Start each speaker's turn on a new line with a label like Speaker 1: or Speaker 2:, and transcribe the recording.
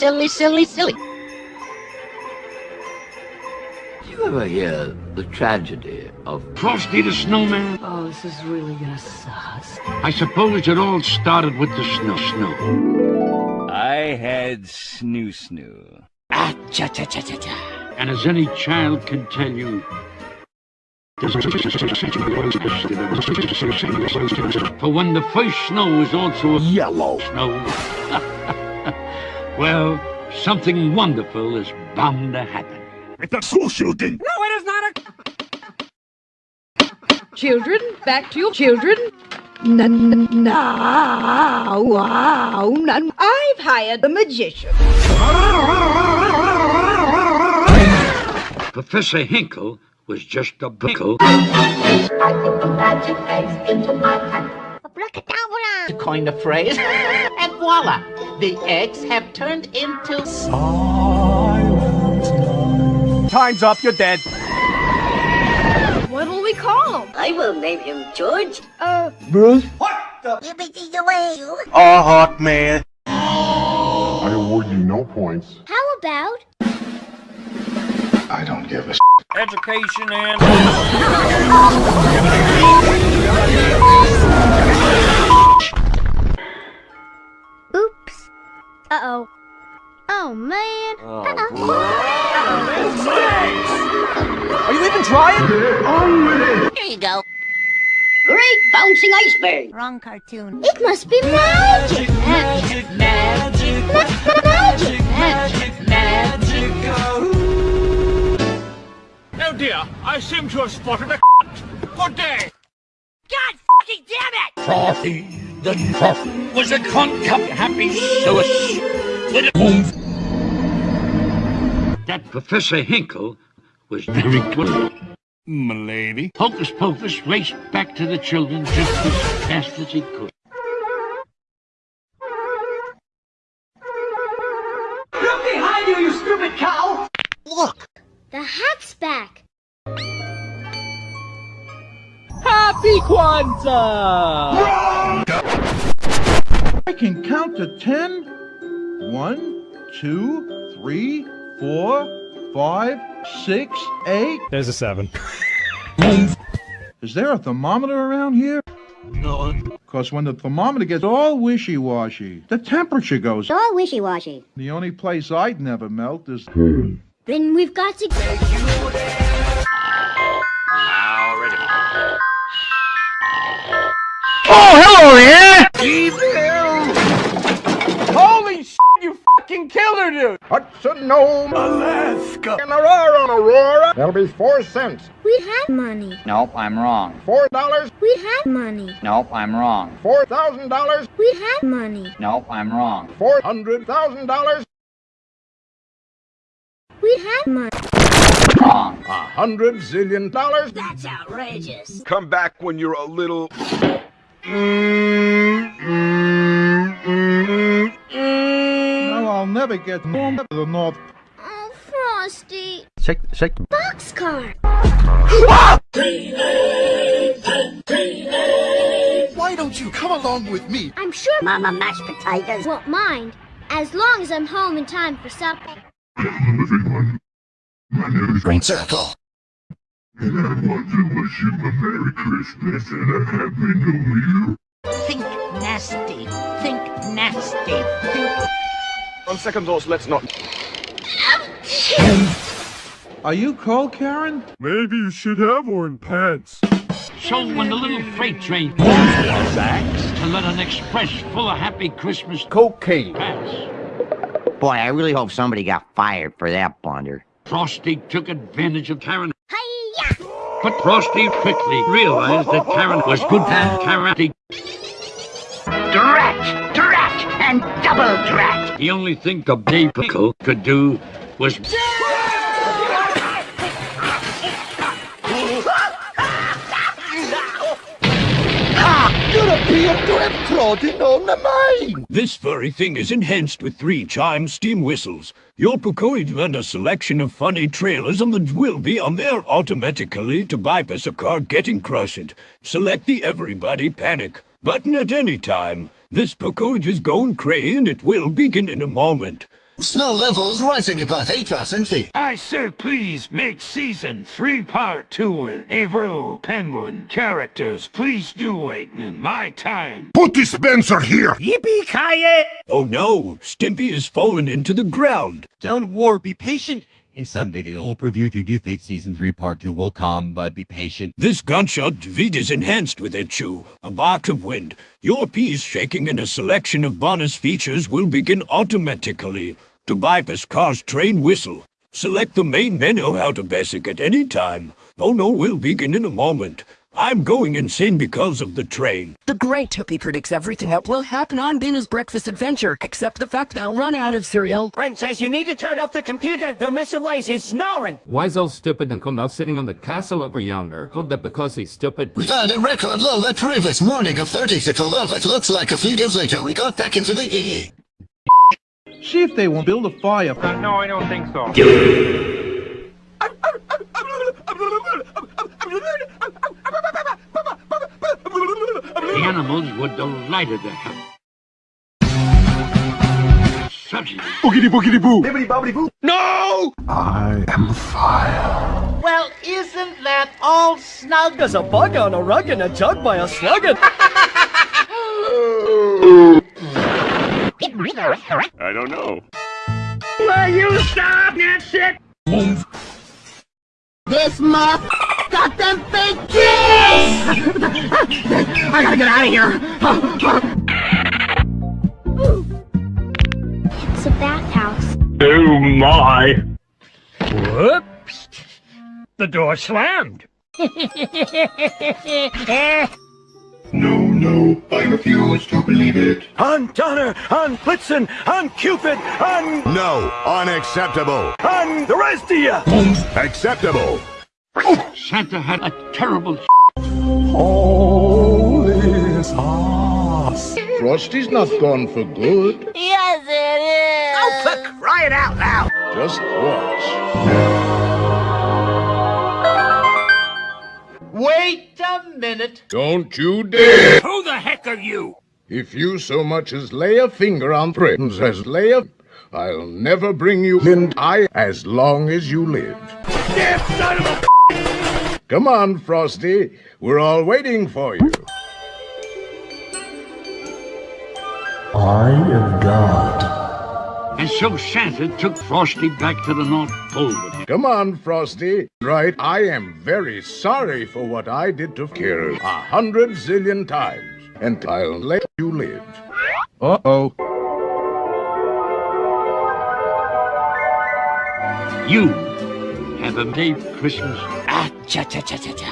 Speaker 1: silly, silly, silly.
Speaker 2: You ever hear the tragedy of
Speaker 3: Frosty the Snowman?
Speaker 1: Oh, this is really gonna suck.
Speaker 3: I suppose it all started with the snow. Snow.
Speaker 4: I had snoo snoo.
Speaker 1: Ah, cha cha cha cha cha.
Speaker 3: And as any child can tell you, for when the first snow was also
Speaker 2: yellow
Speaker 3: snow, well, something wonderful is bound to happen.
Speaker 5: It's a school shooting!
Speaker 1: No, it is not a...
Speaker 6: Children, back to your children. Now, wow, I've hired a magician.
Speaker 3: Professor Hinkle was just a pickle.
Speaker 1: To coin the phrase, and voila, the eggs have turned into...
Speaker 4: Time's up, you're dead.
Speaker 6: What will we call him?
Speaker 7: I will name him George.
Speaker 6: Uh,
Speaker 4: Bruce?
Speaker 7: Yippee away, you.
Speaker 4: Oh, hot man.
Speaker 8: I award you no points.
Speaker 7: How about?
Speaker 8: I don't give a
Speaker 4: Education and...
Speaker 7: Uh-oh. Oh, man. Uh oh.
Speaker 4: Are you even trying?
Speaker 7: Here you go. Great bouncing iceberg. Wrong cartoon. It must be magic. Magic, magic, magic, magic, magic.
Speaker 5: Oh dear, I seem to have spotted a Good day!
Speaker 7: God fucking damn it!
Speaker 3: Frosty the Frosty was a cunt cup happy source with a move. That Professor Hinkle was very good.
Speaker 5: M'lady.
Speaker 3: Hocus Pocus raced back to the children just as fast as he could.
Speaker 1: Look behind you, you stupid cow!
Speaker 2: Look!
Speaker 7: The hat's back.
Speaker 4: Happy Kwanzaa!
Speaker 9: I can count to ten. One, two, three, four, five, six, eight.
Speaker 10: There's a seven.
Speaker 9: Is there a thermometer around here?
Speaker 2: No.
Speaker 9: Because when the thermometer gets all wishy-washy, the temperature goes.
Speaker 7: All wishy-washy.
Speaker 9: The only place I'd never melt is...
Speaker 7: Then we've got to...
Speaker 8: Hudson Nome,
Speaker 5: Alaska!
Speaker 8: and Aurora, Aurora. That'll be four cents.
Speaker 7: We have money.
Speaker 11: Nope, I'm wrong.
Speaker 8: Four dollars,
Speaker 7: We have money.
Speaker 11: Nope, I'm wrong.
Speaker 8: four thousand dollars,
Speaker 7: We have money.
Speaker 11: Nope, I'm wrong.
Speaker 8: four hundred thousand dollars,
Speaker 7: We have money.
Speaker 11: Wrong.
Speaker 8: a hundred zillion dollars.
Speaker 7: That's outrageous.
Speaker 5: Come back when you're a little...
Speaker 9: Now I'll never get home to the North
Speaker 7: Oh, Frosty.
Speaker 2: Shake, shake the...
Speaker 7: Boxcar.
Speaker 2: Why don't you come along with me?
Speaker 7: I'm sure Mama Mashed Potatoes won't mind, as long as I'm home in time for supper.
Speaker 8: everyone. My name is
Speaker 2: Green Circle.
Speaker 8: and I want to wish you a Merry Christmas and a Happy New Year.
Speaker 1: Think nasty. Think nasty. Think...
Speaker 5: On second thoughts, let's not...
Speaker 9: Are you cold, Karen?
Speaker 5: Maybe you should have worn pants.
Speaker 3: So when the little freight train passed to let an express full of happy Christmas
Speaker 4: Cocaine.
Speaker 3: pass,
Speaker 11: Boy, I really hope somebody got fired for that blunder.
Speaker 3: Frosty took advantage of Karen.
Speaker 7: Hiya!
Speaker 3: But Frosty quickly realized that Karen was good at karate.
Speaker 1: Drat! Drat! And double drat!
Speaker 3: The only thing the Dave Pickle could do was
Speaker 5: This furry thing is enhanced with three chime steam whistles. Your Pocoid and a selection of funny trailers on the will be on there automatically to bypass a car getting crushed. Select the Everybody Panic button at any time. This Pocoid is going cray and it will begin in a moment.
Speaker 10: Snow levels rising about 8% feet.
Speaker 3: I sir, please make season three part two with April Penguin characters. Please do wait in my time.
Speaker 8: Put dispenser here!
Speaker 5: Yippee-ki-yay! Oh no, Stimpy has fallen into the ground.
Speaker 12: Don't worry, be patient. Some video, I'll preview to do think season 3 part 2 will come, but be patient.
Speaker 5: This gunshot Vid is enhanced with it, Chew. A bark of wind. Your piece shaking and a selection of bonus features will begin automatically. To bypass car's train whistle. Select the main menu out of basic at any time. Oh no, we'll begin in a moment. I'm going insane because of the train.
Speaker 13: The Great Toopy predicts everything that will happen on Binoo's breakfast adventure, except the fact that I'll run out of cereal.
Speaker 14: Princess, you need to turn off the computer. The Mr. Lace is snoring.
Speaker 15: Why is so stupid and come out sitting on the castle over yonder? Could that because he's stupid?
Speaker 10: We found a record low the previous morning of 36 above. It looks like a few days later we got back into the EE.
Speaker 9: See if they won't build a fire.
Speaker 4: no, I don't think so.
Speaker 3: The animals were delighted to have such
Speaker 8: Boogity boogity boo!
Speaker 4: Bibbidi bobbidi boo.
Speaker 8: No! I am fire.
Speaker 1: Well, isn't that all snug?
Speaker 4: There's a bug on a rug and a jug by a sluggin.
Speaker 8: I don't know.
Speaker 14: Will you stop that shit?
Speaker 7: This moth got them big kids! I gotta get out of here!
Speaker 16: It's a bathhouse.
Speaker 8: Oh my!
Speaker 3: Whoops! The door slammed.
Speaker 8: No, no, I refuse to believe it.
Speaker 4: On Donner, on Blitzen, on Cupid, on...
Speaker 8: No, unacceptable.
Speaker 4: on the rest of you!
Speaker 8: Acceptable.
Speaker 3: Santa had a terrible
Speaker 8: Holy sauce.
Speaker 9: Frosty's not gone for good.
Speaker 7: Yes, it is!
Speaker 14: Oh, for crying out loud!
Speaker 9: Just watch.
Speaker 1: Wait a minute.
Speaker 8: Don't you dare!
Speaker 3: Who the heck are you?
Speaker 8: If you so much as lay a finger on friends as lay a... I'll never bring you in I as long as you live.
Speaker 3: Damn son of a
Speaker 8: Come on, Frosty. We're all waiting for you. I am God.
Speaker 3: And so Santa took Frosty back to the North Pole with him.
Speaker 8: Come on, Frosty. Right, I am very sorry for what I did to Kira a hundred zillion times. And I'll let you live.
Speaker 9: Uh-oh.
Speaker 3: You have a Dave Christmas.
Speaker 14: Ah, cha cha cha cha cha.